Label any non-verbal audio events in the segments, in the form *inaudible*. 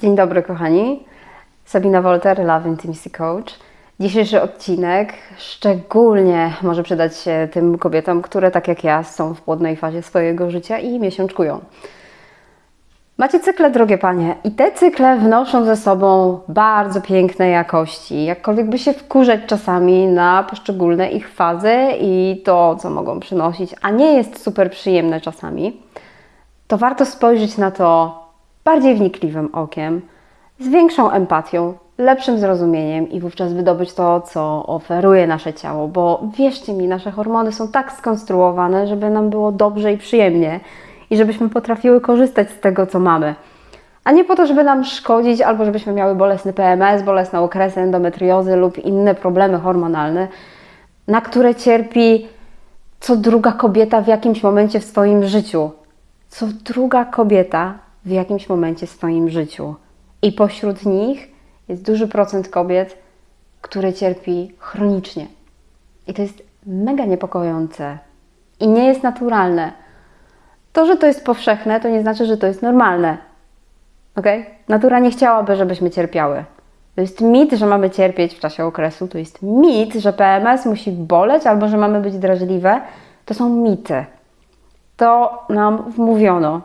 Dzień dobry, kochani. Sabina Wolter, Love Intimacy Coach. Dzisiejszy odcinek szczególnie może przydać się tym kobietom, które tak jak ja są w płodnej fazie swojego życia i miesiączkują. Macie cykle, drogie panie, i te cykle wnoszą ze sobą bardzo piękne jakości. Jakkolwiek by się wkurzać czasami na poszczególne ich fazy i to, co mogą przynosić, a nie jest super przyjemne czasami, to warto spojrzeć na to bardziej wnikliwym okiem, z większą empatią, lepszym zrozumieniem i wówczas wydobyć to, co oferuje nasze ciało, bo wierzcie mi, nasze hormony są tak skonstruowane, żeby nam było dobrze i przyjemnie i żebyśmy potrafiły korzystać z tego, co mamy. A nie po to, żeby nam szkodzić, albo żebyśmy miały bolesny PMS, bolesne okresy endometriozy lub inne problemy hormonalne, na które cierpi co druga kobieta w jakimś momencie w swoim życiu. Co druga kobieta w jakimś momencie w swoim życiu. I pośród nich jest duży procent kobiet, które cierpi chronicznie. I to jest mega niepokojące i nie jest naturalne. To, że to jest powszechne, to nie znaczy, że to jest normalne. Ok? Natura nie chciałaby, żebyśmy cierpiały. To jest mit, że mamy cierpieć w czasie okresu. To jest mit, że PMS musi boleć albo że mamy być drażliwe. To są mity. To nam wmówiono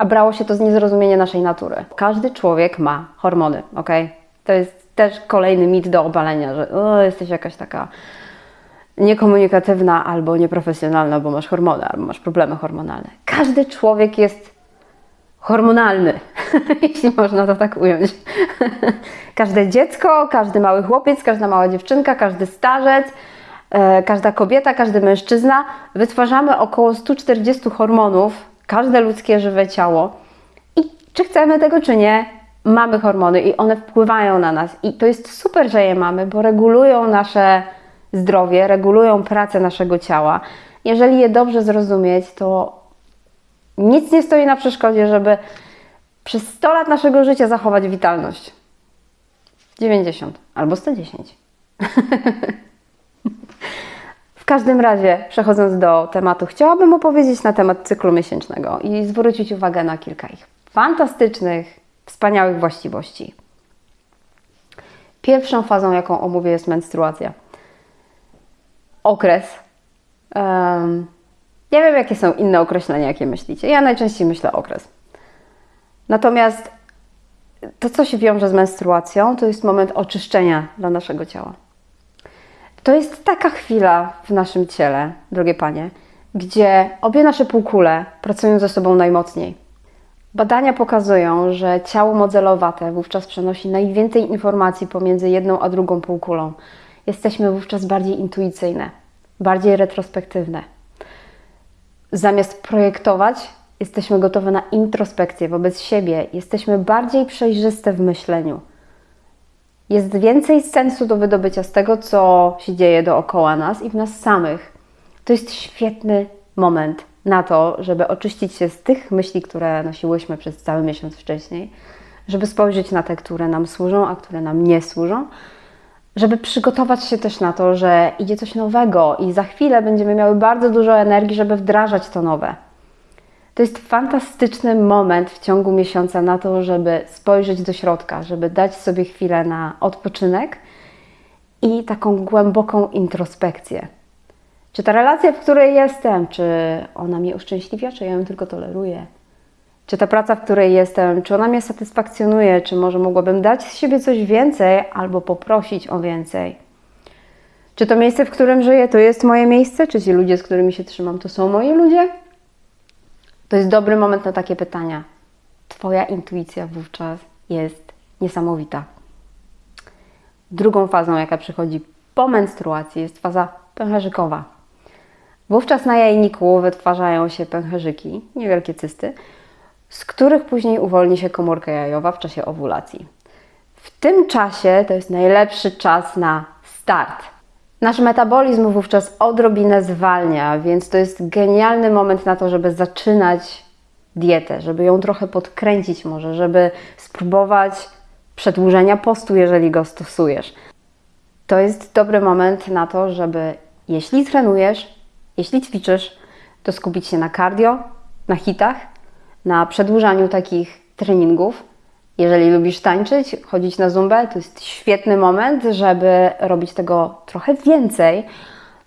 a brało się to z niezrozumienia naszej natury. Każdy człowiek ma hormony, ok? To jest też kolejny mit do obalenia, że o, jesteś jakaś taka niekomunikatywna albo nieprofesjonalna, bo masz hormony, albo masz problemy hormonalne. Każdy człowiek jest hormonalny, *laughs* jeśli można to tak ująć. *laughs* Każde dziecko, każdy mały chłopiec, każda mała dziewczynka, każdy starzec, e, każda kobieta, każdy mężczyzna wytwarzamy około 140 hormonów każde ludzkie żywe ciało. I czy chcemy tego, czy nie, mamy hormony i one wpływają na nas. I to jest super, że je mamy, bo regulują nasze zdrowie, regulują pracę naszego ciała. Jeżeli je dobrze zrozumieć, to nic nie stoi na przeszkodzie, żeby przez 100 lat naszego życia zachować witalność. 90 albo 110. *laughs* każdym razie, przechodząc do tematu, chciałabym opowiedzieć na temat cyklu miesięcznego i zwrócić uwagę na kilka ich fantastycznych, wspaniałych właściwości. Pierwszą fazą, jaką omówię, jest menstruacja. Okres. Um, nie wiem, jakie są inne określenia, jakie myślicie. Ja najczęściej myślę okres. Natomiast to, co się wiąże z menstruacją, to jest moment oczyszczenia dla naszego ciała. To jest taka chwila w naszym ciele, drogie panie, gdzie obie nasze półkule pracują ze sobą najmocniej. Badania pokazują, że ciało modelowate wówczas przenosi najwięcej informacji pomiędzy jedną a drugą półkulą. Jesteśmy wówczas bardziej intuicyjne, bardziej retrospektywne. Zamiast projektować, jesteśmy gotowe na introspekcję wobec siebie, jesteśmy bardziej przejrzyste w myśleniu jest więcej sensu do wydobycia z tego, co się dzieje dookoła nas i w nas samych. To jest świetny moment na to, żeby oczyścić się z tych myśli, które nosiłyśmy przez cały miesiąc wcześniej, żeby spojrzeć na te, które nam służą, a które nam nie służą, żeby przygotować się też na to, że idzie coś nowego i za chwilę będziemy miały bardzo dużo energii, żeby wdrażać to nowe. To jest fantastyczny moment w ciągu miesiąca na to, żeby spojrzeć do środka, żeby dać sobie chwilę na odpoczynek i taką głęboką introspekcję. Czy ta relacja, w której jestem, czy ona mnie uszczęśliwia, czy ja ją tylko toleruję? Czy ta praca, w której jestem, czy ona mnie satysfakcjonuje, czy może mogłabym dać z siebie coś więcej albo poprosić o więcej? Czy to miejsce, w którym żyję, to jest moje miejsce? Czy ci ludzie, z którymi się trzymam, to są moi ludzie? To jest dobry moment na takie pytania. Twoja intuicja wówczas jest niesamowita. Drugą fazą, jaka przychodzi po menstruacji, jest faza pęcherzykowa. Wówczas na jajniku wytwarzają się pęcherzyki, niewielkie cysty, z których później uwolni się komórka jajowa w czasie owulacji. W tym czasie to jest najlepszy czas na start Nasz metabolizm wówczas odrobinę zwalnia, więc to jest genialny moment na to, żeby zaczynać dietę, żeby ją trochę podkręcić może, żeby spróbować przedłużenia postu, jeżeli go stosujesz. To jest dobry moment na to, żeby jeśli trenujesz, jeśli ćwiczysz, to skupić się na cardio, na hitach, na przedłużaniu takich treningów. Jeżeli lubisz tańczyć, chodzić na zumbę, to jest świetny moment, żeby robić tego trochę więcej,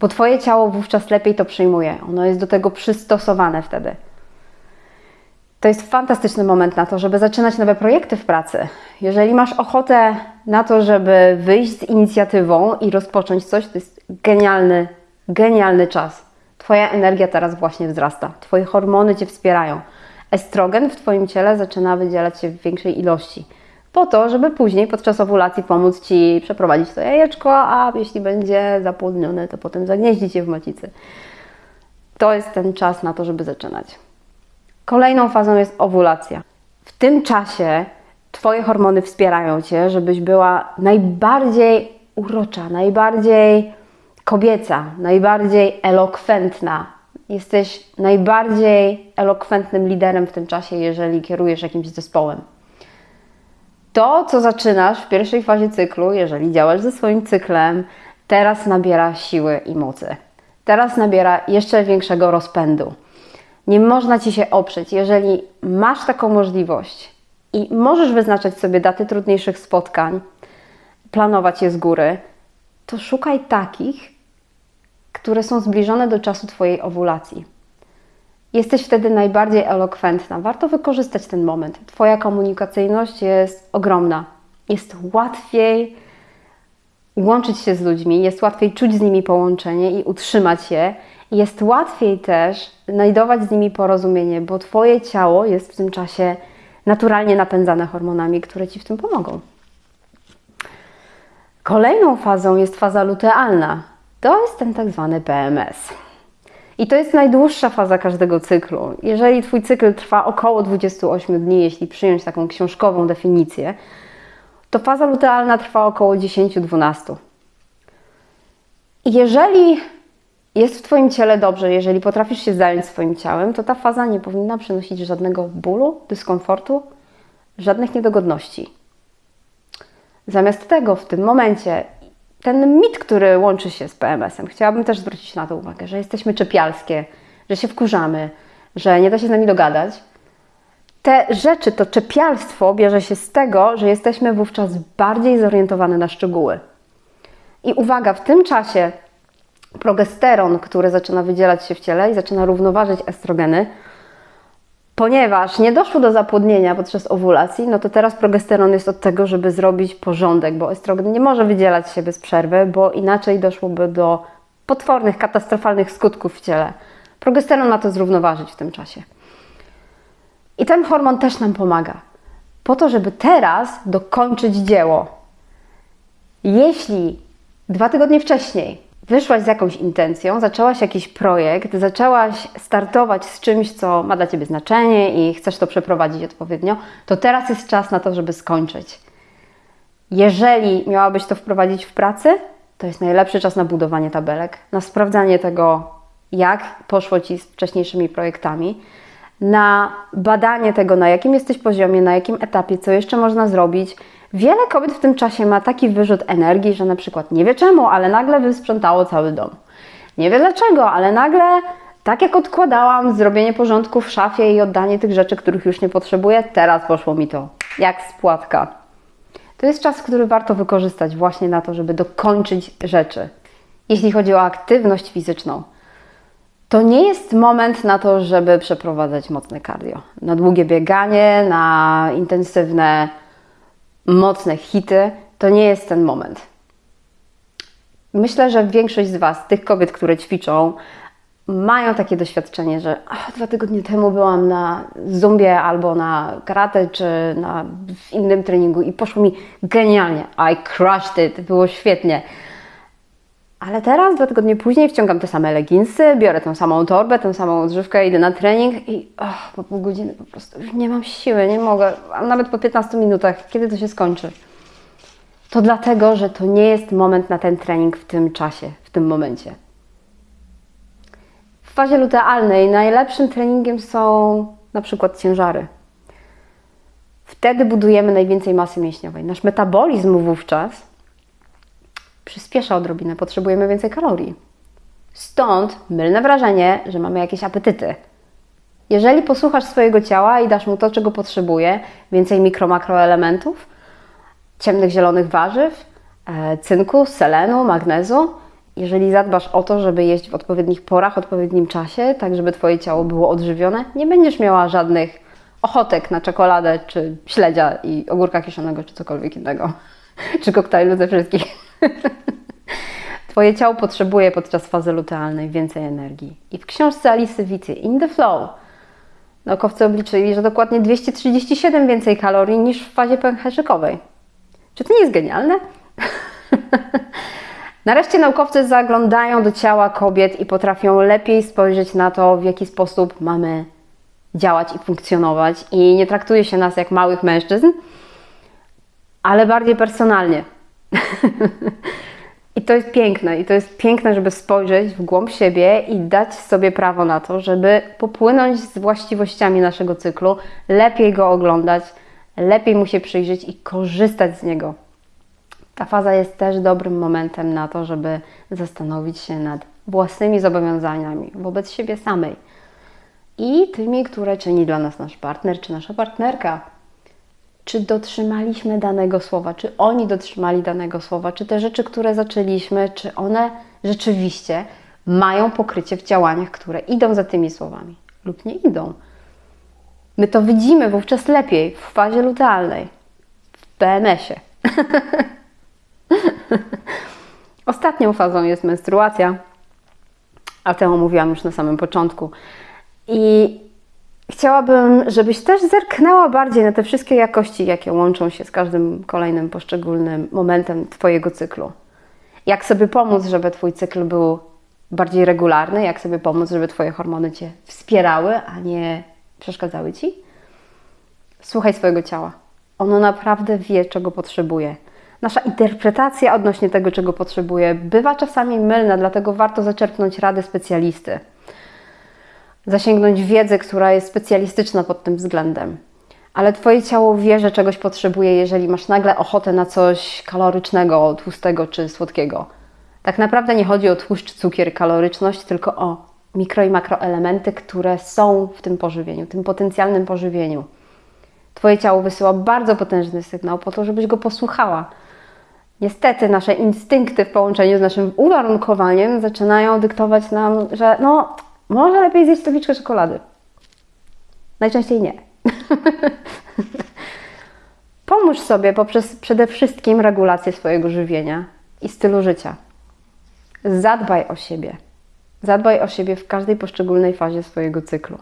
bo Twoje ciało wówczas lepiej to przyjmuje. Ono jest do tego przystosowane wtedy. To jest fantastyczny moment na to, żeby zaczynać nowe projekty w pracy. Jeżeli masz ochotę na to, żeby wyjść z inicjatywą i rozpocząć coś, to jest genialny, genialny czas. Twoja energia teraz właśnie wzrasta, Twoje hormony Cię wspierają. Estrogen w Twoim ciele zaczyna wydzielać się w większej ilości, po to, żeby później podczas owulacji pomóc Ci przeprowadzić to jajeczko, a jeśli będzie zapłodnione, to potem zagnieździć je w macicy. To jest ten czas na to, żeby zaczynać. Kolejną fazą jest owulacja. W tym czasie Twoje hormony wspierają Cię, żebyś była najbardziej urocza, najbardziej kobieca, najbardziej elokwentna. Jesteś najbardziej elokwentnym liderem w tym czasie, jeżeli kierujesz jakimś zespołem. To, co zaczynasz w pierwszej fazie cyklu, jeżeli działasz ze swoim cyklem, teraz nabiera siły i mocy. Teraz nabiera jeszcze większego rozpędu. Nie można ci się oprzeć. Jeżeli masz taką możliwość i możesz wyznaczać sobie daty trudniejszych spotkań, planować je z góry, to szukaj takich, które są zbliżone do czasu Twojej owulacji. Jesteś wtedy najbardziej elokwentna. Warto wykorzystać ten moment. Twoja komunikacyjność jest ogromna. Jest łatwiej łączyć się z ludźmi, jest łatwiej czuć z nimi połączenie i utrzymać je. Jest łatwiej też znajdować z nimi porozumienie, bo Twoje ciało jest w tym czasie naturalnie napędzane hormonami, które Ci w tym pomogą. Kolejną fazą jest faza lutealna. To jest ten tak zwany PMS. I to jest najdłuższa faza każdego cyklu. Jeżeli Twój cykl trwa około 28 dni, jeśli przyjąć taką książkową definicję, to faza lutealna trwa około 10-12. Jeżeli jest w Twoim ciele dobrze, jeżeli potrafisz się zająć swoim ciałem, to ta faza nie powinna przynosić żadnego bólu, dyskomfortu, żadnych niedogodności. Zamiast tego w tym momencie ten mit, który łączy się z PMS-em, chciałabym też zwrócić na to uwagę, że jesteśmy czepialskie, że się wkurzamy, że nie da się z nami dogadać. Te rzeczy, to czepialstwo bierze się z tego, że jesteśmy wówczas bardziej zorientowane na szczegóły. I uwaga, w tym czasie progesteron, który zaczyna wydzielać się w ciele i zaczyna równoważyć estrogeny, Ponieważ nie doszło do zapłodnienia podczas owulacji, no to teraz progesteron jest od tego, żeby zrobić porządek, bo estrogen nie może wydzielać się bez przerwy, bo inaczej doszłoby do potwornych, katastrofalnych skutków w ciele. Progesteron ma to zrównoważyć w tym czasie. I ten hormon też nam pomaga, po to, żeby teraz dokończyć dzieło. Jeśli dwa tygodnie wcześniej wyszłaś z jakąś intencją, zaczęłaś jakiś projekt, zaczęłaś startować z czymś, co ma dla Ciebie znaczenie i chcesz to przeprowadzić odpowiednio, to teraz jest czas na to, żeby skończyć. Jeżeli miałabyś to wprowadzić w pracy, to jest najlepszy czas na budowanie tabelek, na sprawdzanie tego, jak poszło Ci z wcześniejszymi projektami, na badanie tego, na jakim jesteś poziomie, na jakim etapie, co jeszcze można zrobić, Wiele kobiet w tym czasie ma taki wyrzut energii, że na przykład nie wie czemu, ale nagle wysprzątało cały dom. Nie wie dlaczego, ale nagle, tak jak odkładałam zrobienie porządku w szafie i oddanie tych rzeczy, których już nie potrzebuję, teraz poszło mi to jak spłatka. To jest czas, który warto wykorzystać właśnie na to, żeby dokończyć rzeczy. Jeśli chodzi o aktywność fizyczną, to nie jest moment na to, żeby przeprowadzać mocne cardio. Na długie bieganie, na intensywne mocne hity, to nie jest ten moment. Myślę, że większość z Was, tych kobiet, które ćwiczą, mają takie doświadczenie, że ach, dwa tygodnie temu byłam na zumbie albo na karate, czy na, w innym treningu i poszło mi genialnie. I crushed it, było świetnie. Ale teraz, dwa tygodnie później, wciągam te same leginsy, biorę tą samą torbę, tę samą odżywkę, idę na trening i oh, po pół godziny po prostu już nie mam siły, nie mogę, a nawet po 15 minutach, kiedy to się skończy? To dlatego, że to nie jest moment na ten trening w tym czasie, w tym momencie. W fazie lutealnej najlepszym treningiem są na przykład ciężary. Wtedy budujemy najwięcej masy mięśniowej. Nasz metabolizm wówczas przyspiesza odrobinę, potrzebujemy więcej kalorii. Stąd mylne wrażenie, że mamy jakieś apetyty. Jeżeli posłuchasz swojego ciała i dasz mu to, czego potrzebuje, więcej mikro, makroelementów, ciemnych, zielonych warzyw, e, cynku, selenu, magnezu, jeżeli zadbasz o to, żeby jeść w odpowiednich porach, odpowiednim czasie, tak żeby Twoje ciało było odżywione, nie będziesz miała żadnych ochotek na czekoladę, czy śledzia i ogórka kiszonego, czy cokolwiek innego. *laughs* czy koktajlu ze wszystkich. *laughs* Twoje ciało potrzebuje podczas fazy lutealnej więcej energii. I w książce Alice Wity In the Flow naukowcy obliczyli, że dokładnie 237 więcej kalorii niż w fazie pęcherzykowej. Czy to nie jest genialne? *laughs* Nareszcie naukowcy zaglądają do ciała kobiet i potrafią lepiej spojrzeć na to, w jaki sposób mamy działać i funkcjonować. I nie traktuje się nas jak małych mężczyzn, ale bardziej personalnie. I to jest piękne, i to jest piękne, żeby spojrzeć w głąb siebie i dać sobie prawo na to, żeby popłynąć z właściwościami naszego cyklu, lepiej go oglądać, lepiej mu się przyjrzeć i korzystać z niego. Ta faza jest też dobrym momentem na to, żeby zastanowić się nad własnymi zobowiązaniami wobec siebie samej i tymi, które czyni dla nas nasz partner czy nasza partnerka. Czy dotrzymaliśmy danego słowa, czy oni dotrzymali danego słowa, czy te rzeczy, które zaczęliśmy, czy one rzeczywiście mają pokrycie w działaniach, które idą za tymi słowami lub nie idą. My to widzimy wówczas lepiej w fazie lutealnej, w PMS-ie. *laughs* Ostatnią fazą jest menstruacja, a tę omówiłam już na samym początku. I chciałabym, żebyś też zerknęła bardziej na te wszystkie jakości, jakie łączą się z każdym kolejnym poszczególnym momentem Twojego cyklu. Jak sobie pomóc, żeby Twój cykl był bardziej regularny, jak sobie pomóc, żeby Twoje hormony Cię wspierały, a nie przeszkadzały Ci? Słuchaj swojego ciała. Ono naprawdę wie, czego potrzebuje. Nasza interpretacja odnośnie tego, czego potrzebuje, bywa czasami mylna, dlatego warto zaczerpnąć rady specjalisty. Zasięgnąć wiedzę, która jest specjalistyczna pod tym względem. Ale Twoje ciało wie, że czegoś potrzebuje, jeżeli masz nagle ochotę na coś kalorycznego, tłustego czy słodkiego. Tak naprawdę nie chodzi o tłuszcz, cukier, kaloryczność, tylko o mikro i makroelementy, które są w tym pożywieniu, tym potencjalnym pożywieniu. Twoje ciało wysyła bardzo potężny sygnał po to, żebyś go posłuchała. Niestety nasze instynkty w połączeniu z naszym uwarunkowaniem zaczynają dyktować nam, że no, może lepiej zjeść tabliczkę czekolady. Najczęściej nie. *laughs* Pomóż sobie poprzez przede wszystkim regulację swojego żywienia i stylu życia. Zadbaj o siebie. Zadbaj o siebie w każdej poszczególnej fazie swojego cyklu.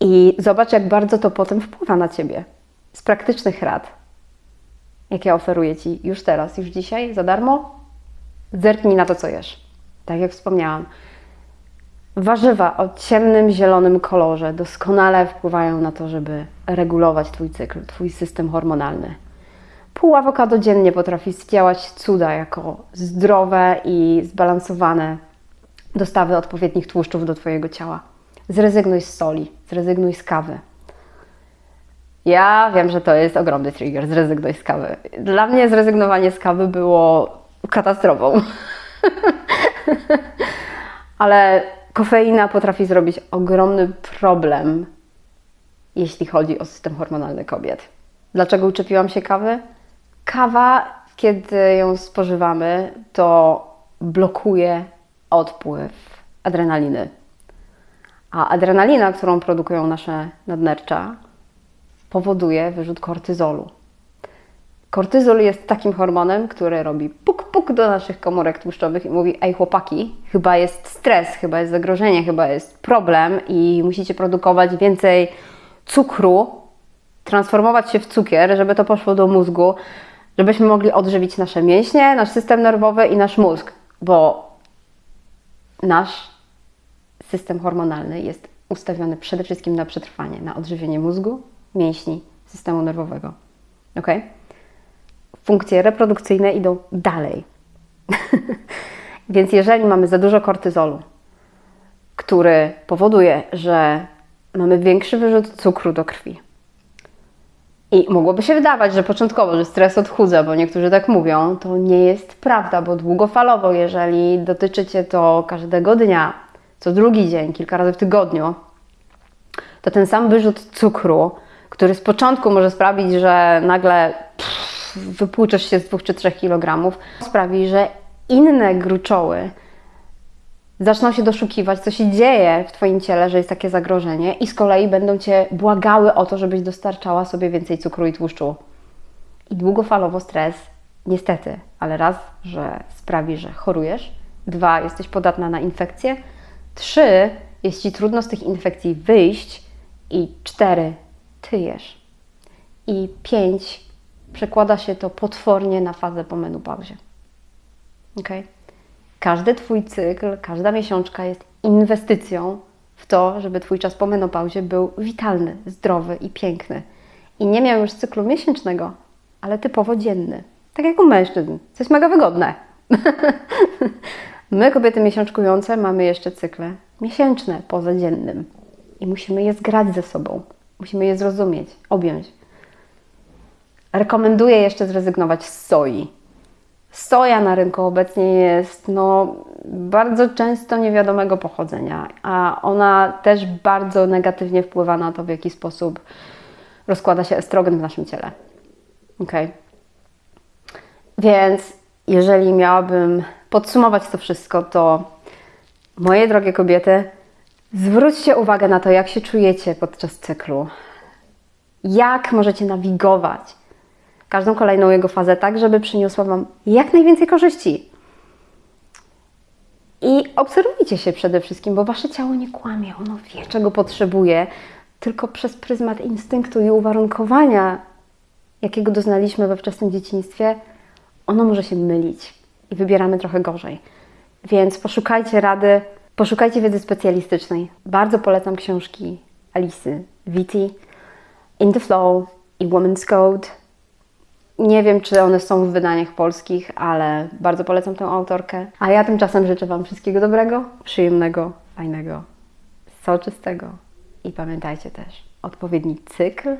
I zobacz, jak bardzo to potem wpływa na ciebie. Z praktycznych rad, jakie oferuję ci już teraz, już dzisiaj, za darmo, zerknij na to, co jesz. Tak jak wspomniałam, warzywa o ciemnym, zielonym kolorze doskonale wpływają na to, żeby regulować Twój cykl, Twój system hormonalny. Pół awokado dziennie potrafi zdziałać cuda jako zdrowe i zbalansowane dostawy odpowiednich tłuszczów do Twojego ciała. Zrezygnuj z soli, zrezygnuj z kawy. Ja wiem, że to jest ogromny trigger, zrezygnuj z kawy. Dla mnie zrezygnowanie z kawy było katastrofą. *laughs* Ale kofeina potrafi zrobić ogromny problem, jeśli chodzi o system hormonalny kobiet. Dlaczego uczepiłam się kawy? Kawa, kiedy ją spożywamy, to blokuje odpływ adrenaliny. A adrenalina, którą produkują nasze nadnercza, powoduje wyrzut kortyzolu. Kortyzol jest takim hormonem, który robi puk-puk do naszych komórek tłuszczowych i mówi: Ej, chłopaki, chyba jest stres, chyba jest zagrożenie, chyba jest problem i musicie produkować więcej cukru, transformować się w cukier, żeby to poszło do mózgu, żebyśmy mogli odżywić nasze mięśnie, nasz system nerwowy i nasz mózg, bo nasz system hormonalny jest ustawiony przede wszystkim na przetrwanie, na odżywienie mózgu, mięśni, systemu nerwowego. Ok? Funkcje reprodukcyjne idą dalej. *laughs* Więc jeżeli mamy za dużo kortyzolu, który powoduje, że mamy większy wyrzut cukru do krwi, i mogłoby się wydawać, że początkowo, że stres odchudza, bo niektórzy tak mówią, to nie jest prawda, bo długofalowo, jeżeli dotyczy Cię to każdego dnia, co drugi dzień, kilka razy w tygodniu, to ten sam wyrzut cukru, który z początku może sprawić, że nagle wypłuczesz się z 2 czy 3 kg, sprawi, że inne gruczoły zaczną się doszukiwać, co się dzieje w Twoim ciele, że jest takie zagrożenie, i z kolei będą Cię błagały o to, żebyś dostarczała sobie więcej cukru i tłuszczu. I długofalowo stres, niestety, ale raz, że sprawi, że chorujesz, dwa, jesteś podatna na infekcje, trzy, jest Ci trudno z tych infekcji wyjść, i cztery, tyjesz. I pięć, przekłada się to potwornie na fazę po menopauzie. Okay? Każdy Twój cykl, każda miesiączka jest inwestycją w to, żeby Twój czas po menopauzie był witalny, zdrowy i piękny. I nie miał już cyklu miesięcznego, ale typowo dzienny. Tak jak u mężczyzn, co jest mega wygodne. *laughs* My, kobiety miesiączkujące, mamy jeszcze cykle miesięczne poza dziennym. I musimy je zgrać ze sobą. Musimy je zrozumieć, objąć. Rekomenduję jeszcze zrezygnować z soi Soja na rynku obecnie jest no, bardzo często niewiadomego pochodzenia, a ona też bardzo negatywnie wpływa na to, w jaki sposób rozkłada się estrogen w naszym ciele. Ok. Więc jeżeli miałabym podsumować to wszystko, to moje drogie kobiety, zwróćcie uwagę na to, jak się czujecie podczas cyklu. Jak możecie nawigować każdą kolejną jego fazę tak, żeby przyniosła Wam jak najwięcej korzyści. I obserwujcie się przede wszystkim, bo Wasze ciało nie kłamie, ono wie, czego potrzebuje, tylko przez pryzmat instynktu i uwarunkowania, jakiego doznaliśmy we wczesnym dzieciństwie, ono może się mylić i wybieramy trochę gorzej. Więc poszukajcie rady, poszukajcie wiedzy specjalistycznej. Bardzo polecam książki Alicy Vitti, In the Flow i Woman's Code nie wiem, czy one są w wydaniach polskich, ale bardzo polecam tę autorkę. A ja tymczasem życzę Wam wszystkiego dobrego, przyjemnego, fajnego, soczystego. I pamiętajcie też, odpowiedni cykl,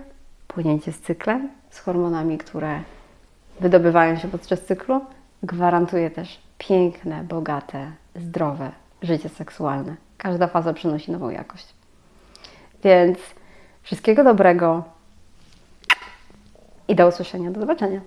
płynięcie z cyklem, z hormonami, które wydobywają się podczas cyklu, gwarantuje też piękne, bogate, zdrowe życie seksualne. Każda faza przynosi nową jakość. Więc wszystkiego dobrego, i do usłyszenia. Do zobaczenia.